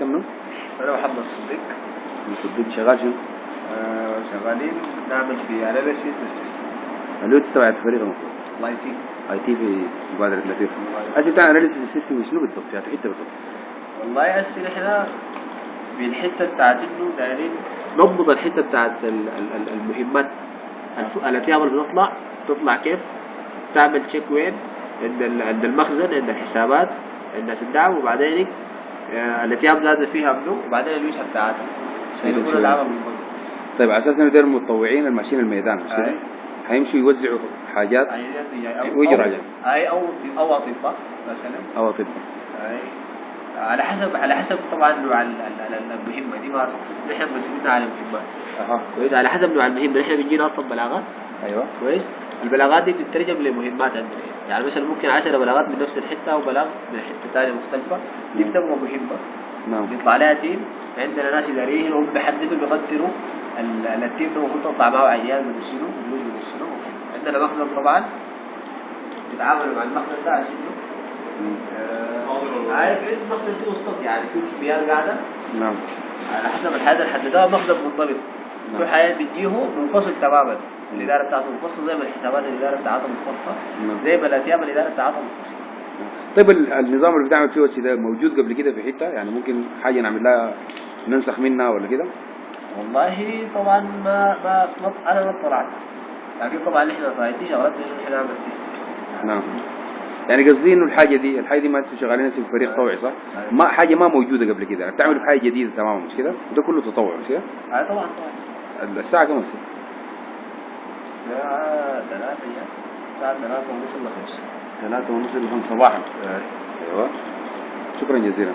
كم نوم؟ أنا محمد صديق صديق شغال شنو؟ آه، شغالين نعمل في أناليسيس اللي هو تبع الفريق المفروض؟ الله يسيك اي تي في مبادرة لطيف انت بتاع اناليسيس سيستم شنو بالضبط؟ يعني حتة بالضبط والله هسه نحن بالحتة بتاعت إنه دايرين نضبط الحتة بتاعت ال- ال- ال- المهمات. الأتيام اللي بتطلع. تطلع كيف؟ تعمل تشيك وين؟ عند عند المخزن عند الحسابات عند الدعم وبعدين آه، الأتيام زادت فيها منه وبعدين الوجهة بتاعتها عشان؟ العمل منضبط طيب على أساس إنه دول المتطوعين الماشيين الميدان مش كده؟ هيمشوا يوزعوا حاجات ويجي راجع. أي أو أو أطباء مثلا. أو أطباء. أي. على حسب على حسب طبعا نوع ال- ال- ال- المهمة دي ما نحن مسؤولين على المهمات أها. كويس. على حسب نوع المهمة. نحن بيجينا أصلا بلاغات. أيوه. كويس. البلاغات دي بتترجم لمهمات عندنا. يعني مثلا ممكن 10 بلاغات من نفس الحتة أو بلاغ من حتة ثانية مختلفة. دي نعم. بتبقى مهمة. نعم. بيطلع لها team عندنا ناس إداريين هم بيحددوا بيقدروا ال- ال team ده المفروض تطلع معه عيال من شنو فلوس من شنو عندنا مخزن طبعا. بيتعاملوا مع المخزن ده عشان. آه، عارف إيه المخزن فيه وسط؟ يعني في كميات قاعدة؟ نعم. على حسب الحاجة اللي حددوها مخزن منضبط. في حاجات بتجيه منفصل تماما. الإدارة بتاعته منفصله زي ما الحسابات الإدارة بتاعتها منفصله نعم. زي ما الاتيام الإدارة بتاعتها منفصله طيب ال- النظام اللي بتعمل فيه وش ده موجود قبل كده في حتة؟ يعني ممكن حاجة نعمل لها ننسخ منها ولا كده؟ والله طبعا ما ما أنا ما اطلعت لكن طبعا إحنا فايتين شغلات إحنا نعمل فيها نعم. يعني قصدي إنه الحاجة دي الحاجة دي ما أنتوا شغالين في فريق طوعي صح؟ ما حاجة ما موجودة قبل كده. يعني بتعملوا حاجة جديدة تماما مش كده؟ وده كله تطوع مش كده؟ آه طبعا طبعا. الساعة كم؟ الساعة ثلاثة يعني الساعة ثلاثة ونص إلا خمسة ثلاثة ونص لخمس صباحا. أيوه. شكرا جزيلا.